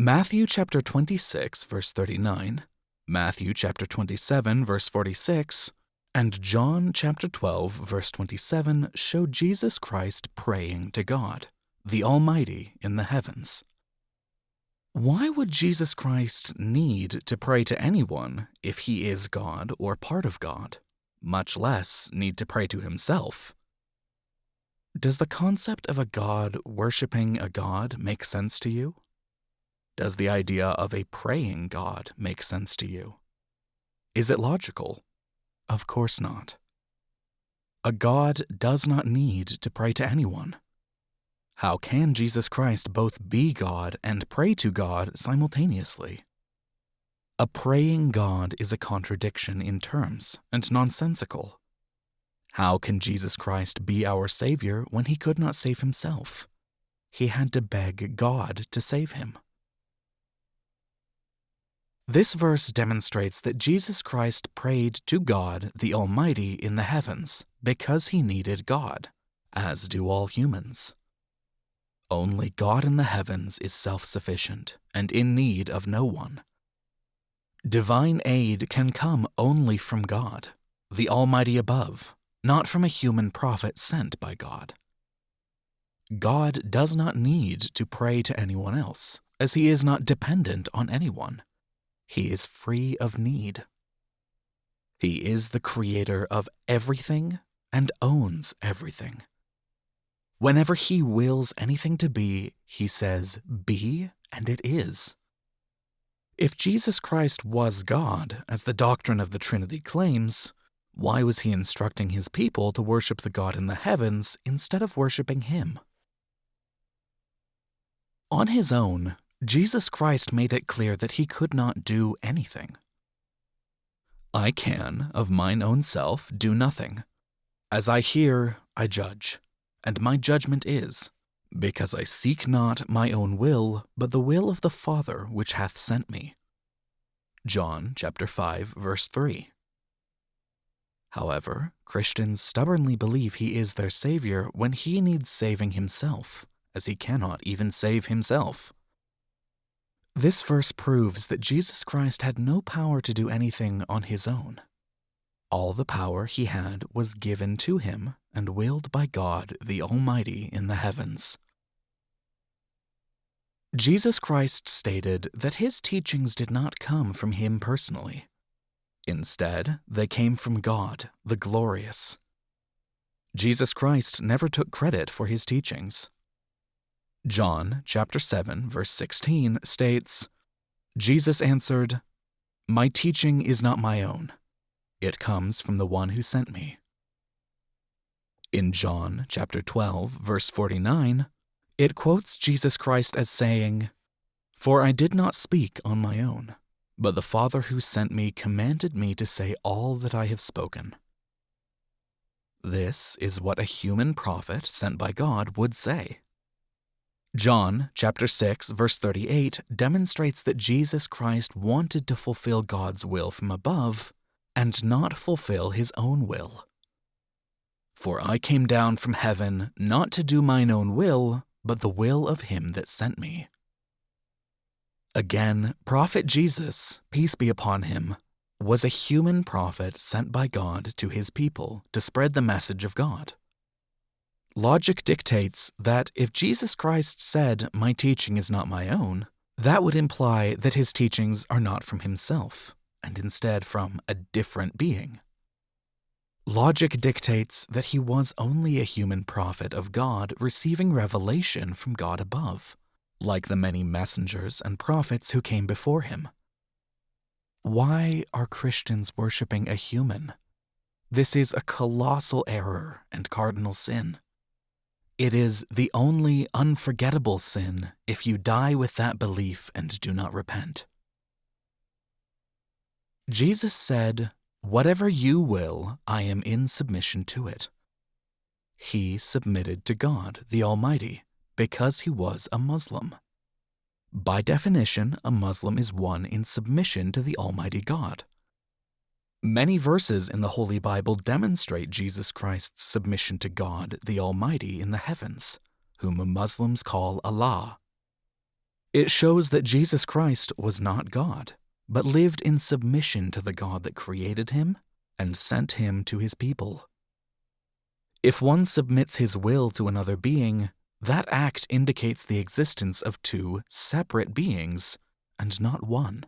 Matthew chapter 26, verse 39, Matthew chapter 27, verse 46, and John chapter 12, verse 27 show Jesus Christ praying to God, the Almighty in the heavens. Why would Jesus Christ need to pray to anyone if he is God or part of God, much less need to pray to himself? Does the concept of a God worshiping a God make sense to you? Does the idea of a praying God make sense to you? Is it logical? Of course not. A God does not need to pray to anyone. How can Jesus Christ both be God and pray to God simultaneously? A praying God is a contradiction in terms and nonsensical. How can Jesus Christ be our Savior when he could not save himself? He had to beg God to save him. This verse demonstrates that Jesus Christ prayed to God the Almighty in the heavens because he needed God, as do all humans. Only God in the heavens is self sufficient and in need of no one. Divine aid can come only from God, the Almighty above, not from a human prophet sent by God. God does not need to pray to anyone else, as he is not dependent on anyone. He is free of need. He is the creator of everything and owns everything. Whenever he wills anything to be, he says, Be, and it is. If Jesus Christ was God, as the doctrine of the Trinity claims, why was he instructing his people to worship the God in the heavens instead of worshiping him? On his own, Jesus Christ made it clear that he could not do anything. I can, of mine own self, do nothing. As I hear, I judge, and my judgment is, because I seek not my own will, but the will of the Father which hath sent me. John chapter 5 verse 3. However, Christians stubbornly believe he is their savior when he needs saving himself, as he cannot even save himself. This verse proves that Jesus Christ had no power to do anything on his own. All the power he had was given to him and willed by God the Almighty in the heavens. Jesus Christ stated that his teachings did not come from him personally. Instead, they came from God, the glorious. Jesus Christ never took credit for his teachings. John chapter 7 verse 16 states, Jesus answered, My teaching is not my own. It comes from the one who sent me. In John chapter 12 verse 49, it quotes Jesus Christ as saying, For I did not speak on my own, but the Father who sent me commanded me to say all that I have spoken. This is what a human prophet sent by God would say. John chapter 6 verse 38 demonstrates that Jesus Christ wanted to fulfill God's will from above and not fulfill his own will. For I came down from heaven not to do mine own will, but the will of him that sent me. Again, prophet Jesus, peace be upon him, was a human prophet sent by God to his people to spread the message of God. Logic dictates that if Jesus Christ said, My teaching is not my own, that would imply that his teachings are not from himself, and instead from a different being. Logic dictates that he was only a human prophet of God receiving revelation from God above, like the many messengers and prophets who came before him. Why are Christians worshiping a human? This is a colossal error and cardinal sin. It is the only unforgettable sin if you die with that belief and do not repent. Jesus said, Whatever you will, I am in submission to it. He submitted to God, the Almighty, because he was a Muslim. By definition, a Muslim is one in submission to the Almighty God. Many verses in the Holy Bible demonstrate Jesus Christ's submission to God, the Almighty, in the heavens, whom Muslims call Allah. It shows that Jesus Christ was not God, but lived in submission to the God that created him and sent him to his people. If one submits his will to another being, that act indicates the existence of two separate beings and not one.